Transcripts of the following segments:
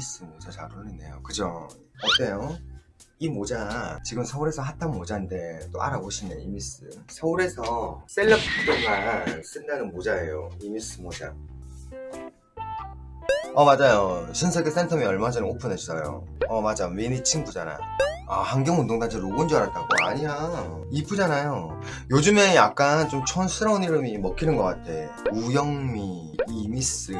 이미스 모자 잘 어울리네요 그죠? 어때요? 이 모자 지금 서울에서 핫한 모자인데 또 알아보시네 이미스 서울에서 셀럽들만 쓴다는 모자예요 이미스 모자 어 맞아요. 신세계 센텀이 얼마 전에 오픈했어요. 어 맞아. 미니 친구잖아. 아 환경운동단체 로고인 줄 알았다고. 아니야. 이쁘잖아요. 요즘에 약간 좀 촌스러운 이름이 먹히는 것 같아. 우영미 이미스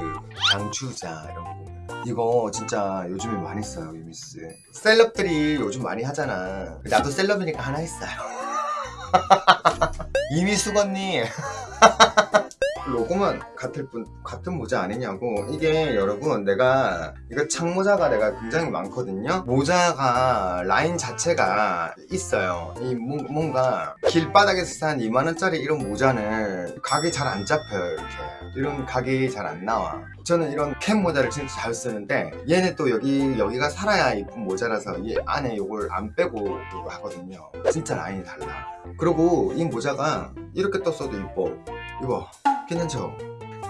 장추자 이런 거. 이거 진짜 요즘에 많이 써요 이미스. 셀럽들이 요즘 많이 하잖아. 나도 셀럽이니까 하나 했어요. 언니 로고만 같을 뿐 같은 모자 아니냐고. 이게 여러분 내가 이거 창모자가 내가 굉장히 많거든요. 모자가 라인 자체가 있어요. 이 뭐- 뭔가 길바닥에서 산 2만원짜리 이런 모자는 각이 잘 안 잡혀요 이렇게. 이런 각이 잘 안 나와. 저는 이런 캡 모자를 진짜 잘 쓰는데 얘는 또 여기 여기가 살아야 이쁜 모자라서 이 안에 이걸 안 빼고 이거 하거든요. 진짜 라인이 달라. 그리고 이 모자가 이렇게 떴어도 이뻐. 이 거 괜찮죠?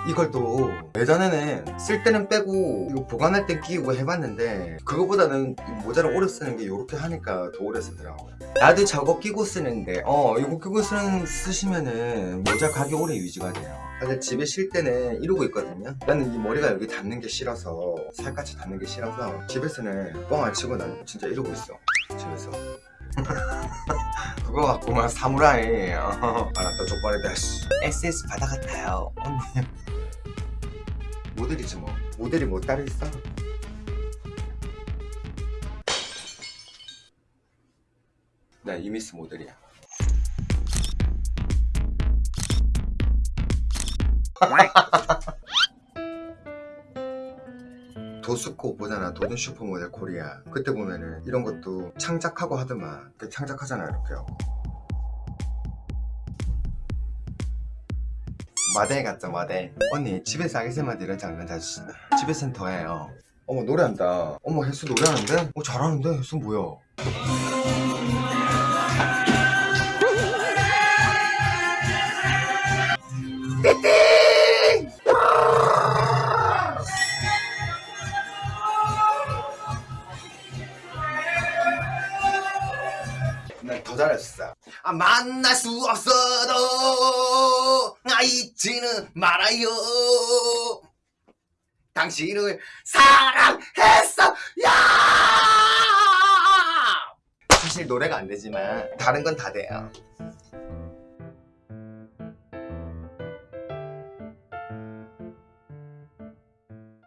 이걸 또 예전에는 쓸 때는 빼고 이거 보관할 때 끼우고 해봤는데 그거보다는 이 모자를 오래 쓰는 게 이렇게 하니까 더 오래 쓰더라고요. 나도 저거 끼고 쓰는데 어 이거 끼고 쓰는, 쓰시면은 모자 각이 오래 유지가 돼요. 사실 집에 쉴 때는 이러고 있거든요. 나는 이 머리가 여기 닿는 게 싫어서 살갗이 닿는 게 싫어서 집에서는 뻥안 치고 난 진짜 이러고 있어 집에서 그거 막 사무라이 어, 아나또 족발이다 씨. SS 바다 같아요. 언니. 모델이지 뭐. 모델이 뭐 따로 있어? 나 이미스 모델이야 도스코 보잖아 도든 슈퍼모델 코리아. 그때 보면은 이런 것도 창작하고 하더만 그 창작하잖아 이렇게. 하고 마대 같죠 마대. 언니 집에서 아기쌤한테 이런 장면 자주 집에서는 더해요. 어머 노래한다. 어머 혜수 노래하는데? 어 잘하는데? 혜수 뭐야 더 잘했어 아 만날 수 없어도 아 잊지는 말아요. 당신을 사랑했어 야 사실 노래가 안 되지만 다른 건 다 돼요